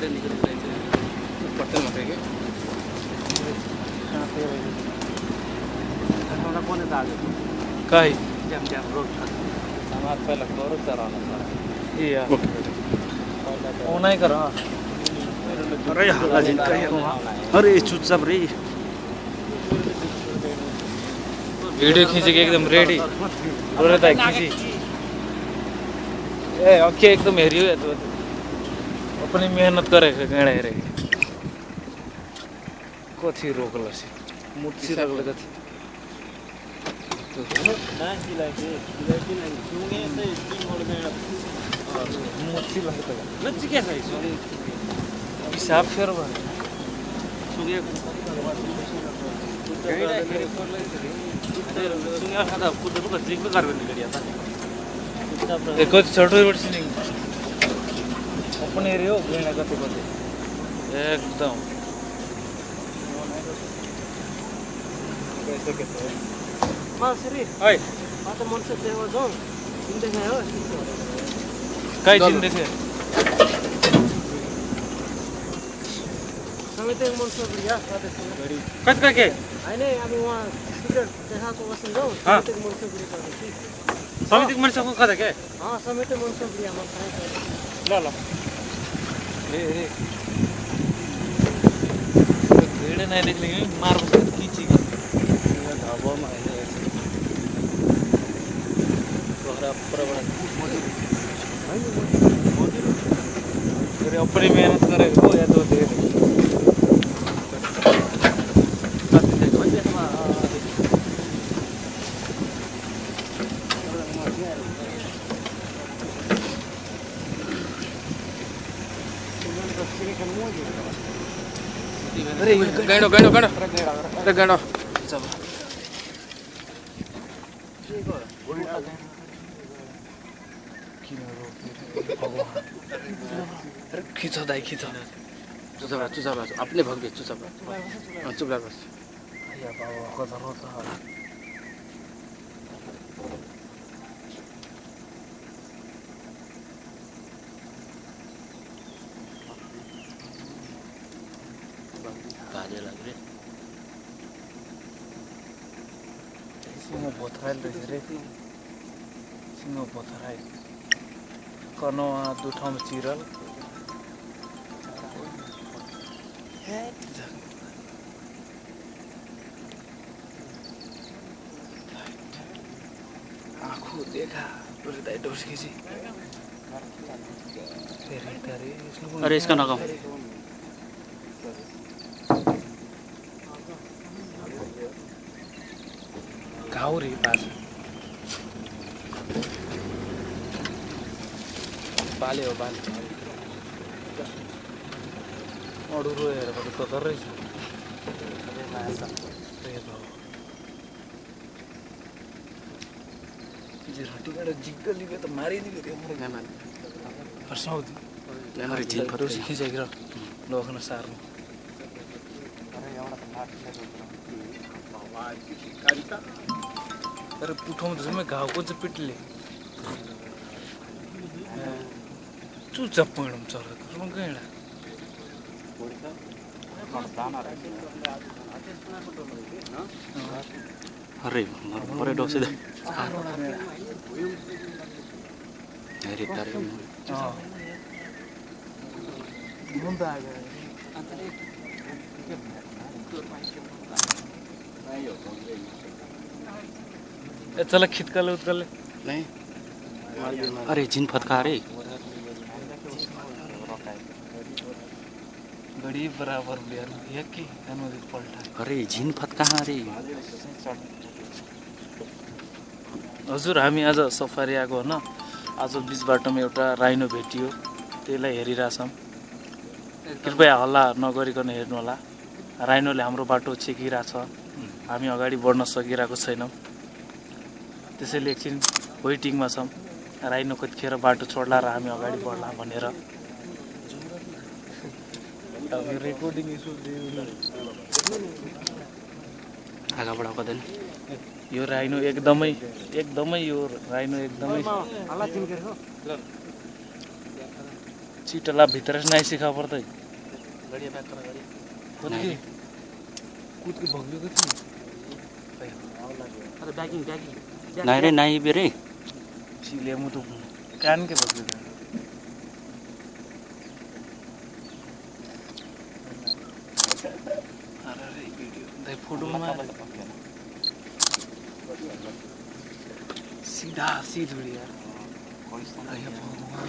खबरें निकल रही थी पट्टन मत के हमरा कोने दाग कहीँ जाम जाम रोड छ हमारे पहले करो चराना सारा ये यार। ओके वो नहीं करो। अरे हाला जिन कहीं अरे चुपचाप रे। वीडियो खींचेगी एकदम रेडी और रहता है खींची। ए अखे एकदम हेरी हो तो। अपनी मेहनत करे गणे रे। कथी रोकल से मुर्सी छ यसो हिसाब फेर भयो कति छोटो अपने रे हो गणे कति कति एकदम कैसे कैसे मासरी ओए आता मनुष्य देवा जाउँ हिँड्दै हो काय चिन्दै थियो कति कति होइन अब उहाँ देखाएको बस्नु जाउँ हाँ। समितिको समितिको मान्छेको कता के अँ समिति मनुष्य बुढी हाम्रो ल ल ए ए भिड नहीं देख लेंगे मार खींची ढाबा में आए तोहरा पूरा बड़ा अरे अपनी मेहनत करे हो या तो दे दे अरे गैंडो गैंडो गैंडो अरे गैंडो अरे खींचो दाई खींचो चुचाप रहा हाँ, Pare la gre. Sino potrai le reki. Sino potrai. Kono a du thom chiral. Head. आँखों देखा हृदय डोस की जी अरे इसका नाकाम रे पास बाले हो बाले अरू रोएर पनि कदर रहेछ झिराटीबाट जिग्ग लिगो त मारिदिएको थियो मेहमान हर्साउँथ्यो अरे झिल फट डोर्सी खिचेको समय घाउको चाहिँ पिटले चरा अरे परे डोसे दे. अरे तारे अँ मुन्दा आएको ए चल खितकाले उत्काले। नहीं। अरे झिन फटका रे गडी बराबर बिहान यकी अनुदित पल्टा। अरे झिन फटका रे। हजुर हामी आज सफारी आएको होइन आज बिच बाटोमा एउटा राइनो भेटियो। त्यसलाई हेरिरहेछौँ। कृपया हल्ला नगरिकन हेर्नु होला राइनोले हाम्रो बाटो छेकिरहेछ। हामी अगाडि बढ्न सकिरहेको छैनौँ। त्यसैले एकछिन वेटिङमा छौँ। राइनो कतिखेर बाटो छोड्ला र हामी अगाडि बढ्ला भनेर। आगाबाट कदैन यो राइनो एकदमै एकदमै यो राइनो एकदमै हल्ला तिमीहरू हो चिटला भित्र नाही सिखा पर्दै कति कुदको भगिएको थियो नाही रे नाही बे रे। चिले मुटु कान के भगिएको अरे रे भिडियो दाइ फोटोमा सीधा सीध भिडियो अरे भगवान।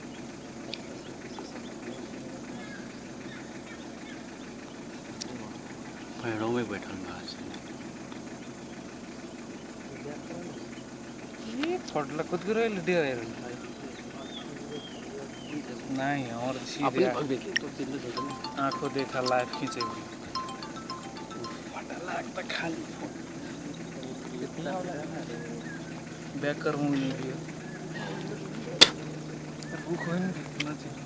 पेड़ों में बैठल बा ये छोटला खुद को रेल डियर है। नहीं और अपने सीधे भव्य थे तो दिन में देखो ना आंखों देखा लाइफ खींचे फटा लागता खाली। बैक कर मुंह नहीं दिया भूख हो नहीं कितना चाहिए?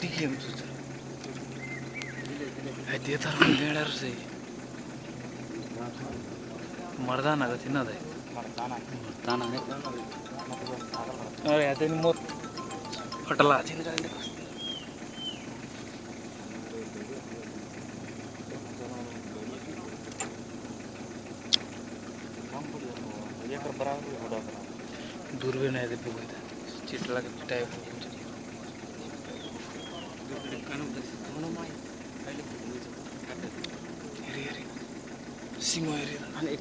दिखे हम सोच ಐತಿ ಥರ ಅಂತ ಹೇಳ್ಯಾರ ಸಿ ಮರ್ದಾನ ಆಗತ್ತೆ ಇನ್ನದೇ ಮರ್ದಾನ ಅದೇ ನಿಮ್ಮ ಹೋಟೆಲ್ಲ दूरबीन है देखो चिटला टाइप सिंह हेरी अनि एक